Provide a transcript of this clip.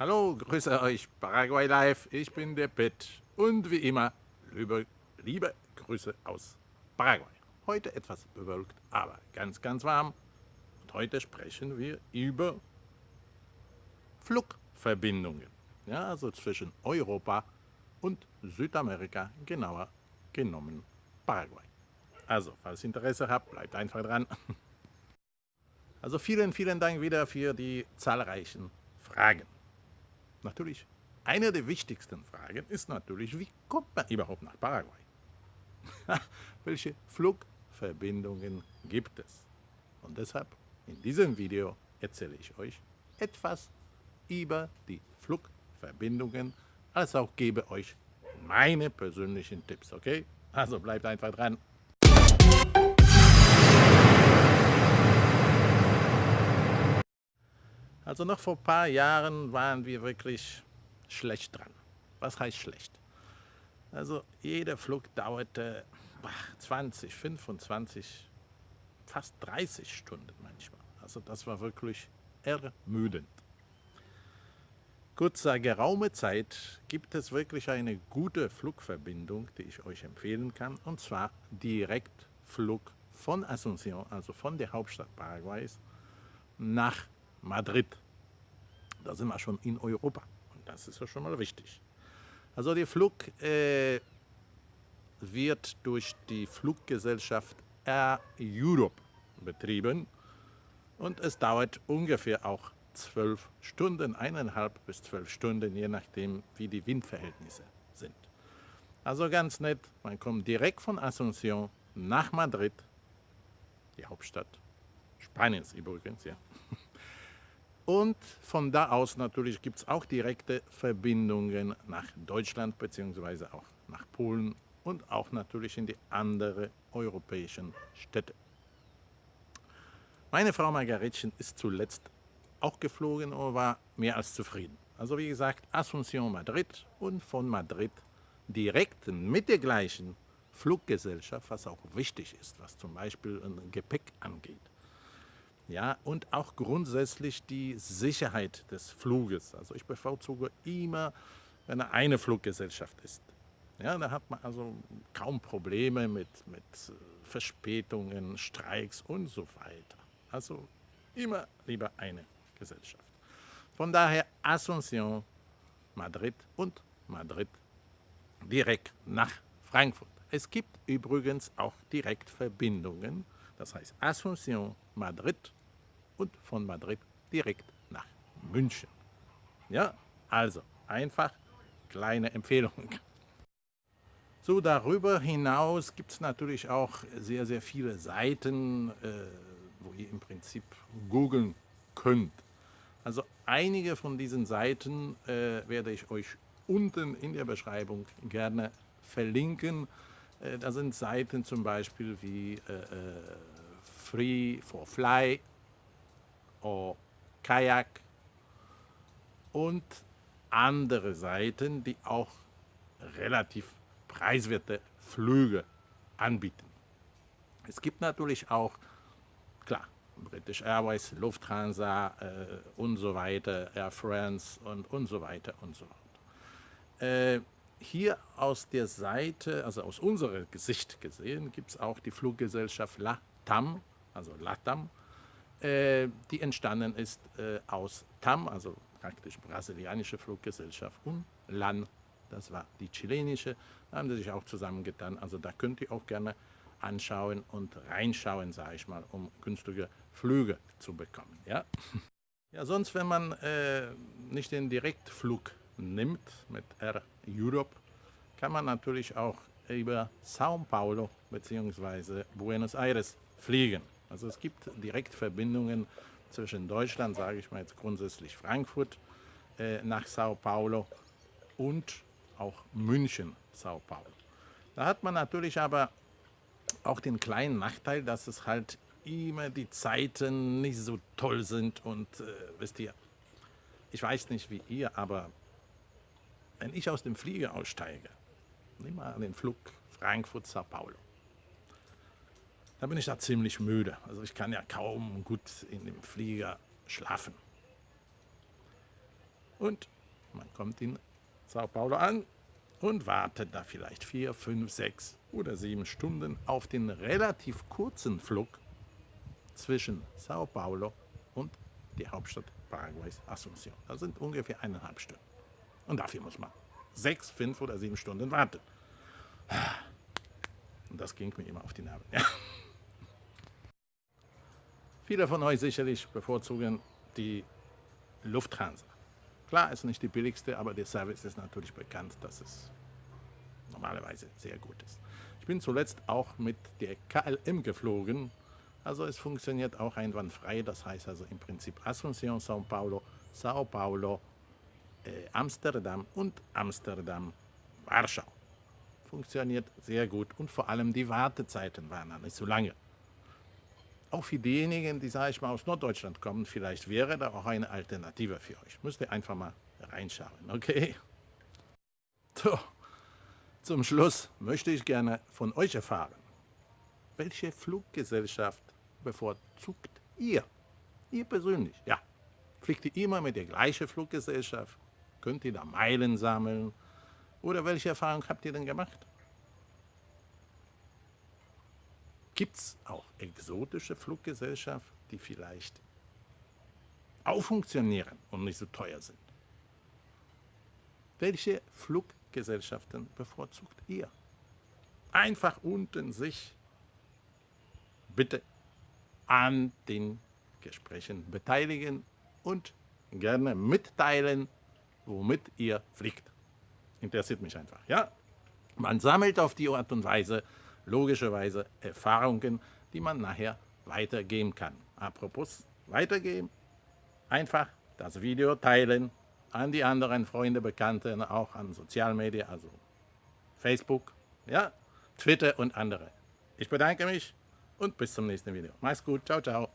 Hallo, grüße euch, Paraguay Live, ich bin der Pitt und wie immer, liebe, liebe Grüße aus Paraguay. Heute etwas bewölkt, aber ganz, ganz warm. Und heute sprechen wir über Flugverbindungen, ja, also zwischen Europa und Südamerika, genauer genommen Paraguay. Also, falls ihr Interesse habt, bleibt einfach dran. Also vielen, vielen Dank wieder für die zahlreichen Fragen. Natürlich, eine der wichtigsten Fragen ist natürlich, wie kommt man überhaupt nach Paraguay? Welche Flugverbindungen gibt es? Und deshalb in diesem Video erzähle ich euch etwas über die Flugverbindungen, als auch gebe euch meine persönlichen Tipps, okay? Also bleibt einfach dran. Also noch vor ein paar Jahren waren wir wirklich schlecht dran. Was heißt schlecht? Also jeder Flug dauerte 20, 25, fast 30 Stunden manchmal. Also das war wirklich ermüdend. Gut, seit geraumer Zeit gibt es wirklich eine gute Flugverbindung, die ich euch empfehlen kann, und zwar Direktflug von Asunción, also von der Hauptstadt Paraguays, nach Madrid. Da sind wir schon in Europa und das ist ja schon mal wichtig. Also der Flug äh, wird durch die Fluggesellschaft Air Europe betrieben und es dauert ungefähr auch zwölf Stunden, eineinhalb bis zwölf Stunden, je nachdem wie die Windverhältnisse sind. Also ganz nett, man kommt direkt von Asunción nach Madrid, die Hauptstadt Spaniens übrigens, ja. Und von da aus natürlich gibt es auch direkte Verbindungen nach Deutschland bzw. auch nach Polen und auch natürlich in die anderen europäischen Städte. Meine Frau Margaretchen ist zuletzt auch geflogen und war mehr als zufrieden. Also wie gesagt, Asunción Madrid und von Madrid direkt mit der gleichen Fluggesellschaft, was auch wichtig ist, was zum Beispiel ein Gepäck angeht ja, und auch grundsätzlich die Sicherheit des Fluges. Also ich bevorzuge immer, wenn eine Fluggesellschaft ist. Ja, da hat man also kaum Probleme mit, mit äh, Verspätungen, Streiks und so weiter. Also immer lieber eine Gesellschaft. Von daher Asunción, Madrid und Madrid direkt nach Frankfurt. Es gibt übrigens auch Direktverbindungen, das heißt Asunción, Madrid und von Madrid direkt nach München. Ja, also einfach kleine Empfehlung. So, darüber hinaus gibt es natürlich auch sehr, sehr viele Seiten, äh, wo ihr im Prinzip googeln könnt. Also einige von diesen Seiten äh, werde ich euch unten in der Beschreibung gerne verlinken. Äh, da sind Seiten zum Beispiel wie äh, äh, Free for Fly oder Kajak und andere Seiten, die auch relativ preiswerte Flüge anbieten. Es gibt natürlich auch, klar, British Airways, Lufthansa äh, und so weiter, Air France und, und so weiter und so fort. Äh, hier aus der Seite, also aus unserer Sicht gesehen, gibt es auch die Fluggesellschaft LATAM, also LATAM, die entstanden ist äh, aus TAM, also praktisch brasilianische Fluggesellschaft, und LAN, das war die chilenische, da haben sie sich auch zusammengetan. Also da könnt ihr auch gerne anschauen und reinschauen, sage ich mal, um günstige Flüge zu bekommen. Ja, ja sonst, wenn man äh, nicht den Direktflug nimmt mit Air Europe, kann man natürlich auch über Sao Paulo bzw. Buenos Aires fliegen. Also es gibt Direktverbindungen zwischen Deutschland, sage ich mal jetzt grundsätzlich Frankfurt, äh, nach Sao Paulo und auch München, Sao Paulo. Da hat man natürlich aber auch den kleinen Nachteil, dass es halt immer die Zeiten nicht so toll sind und äh, wisst ihr, ich weiß nicht wie ihr, aber wenn ich aus dem Flieger aussteige, nimm mal den Flug Frankfurt-Sao Paulo, da bin ich da ziemlich müde. Also ich kann ja kaum gut in dem Flieger schlafen. Und man kommt in Sao Paulo an und wartet da vielleicht vier, fünf, sechs oder sieben Stunden auf den relativ kurzen Flug zwischen Sao Paulo und die Hauptstadt Paraguays, Asunción. Das sind ungefähr eineinhalb Stunden. Und dafür muss man sechs, fünf oder sieben Stunden warten. Und das ging mir immer auf die Nerven. Ja. Viele von euch sicherlich bevorzugen die Lufthansa. Klar, ist nicht die billigste, aber der Service ist natürlich bekannt, dass es normalerweise sehr gut ist. Ich bin zuletzt auch mit der KLM geflogen, also es funktioniert auch einwandfrei, das heißt also im Prinzip Asunción, São Paulo, Sao Paulo, äh, Amsterdam und Amsterdam, Warschau. Funktioniert sehr gut und vor allem die Wartezeiten waren nicht so lange auch für diejenigen, die, sage ich mal, aus Norddeutschland kommen, vielleicht wäre da auch eine Alternative für euch. Müsst ihr einfach mal reinschauen, okay? So, zum Schluss möchte ich gerne von euch erfahren, welche Fluggesellschaft bevorzugt ihr? Ihr persönlich, ja. Fliegt ihr immer mit der gleichen Fluggesellschaft? Könnt ihr da Meilen sammeln? Oder welche Erfahrung habt ihr denn gemacht? Gibt es auch exotische Fluggesellschaften, die vielleicht auch funktionieren und nicht so teuer sind? Welche Fluggesellschaften bevorzugt ihr? Einfach unten sich bitte an den Gesprächen beteiligen und gerne mitteilen, womit ihr fliegt. Interessiert mich einfach, ja? Man sammelt auf die Art und Weise logischerweise Erfahrungen, die man nachher weitergeben kann. Apropos weitergeben, einfach das Video teilen an die anderen Freunde, Bekannte, auch an Sozialmedien, also Facebook, ja, Twitter und andere. Ich bedanke mich und bis zum nächsten Video. Mach's gut, ciao, ciao.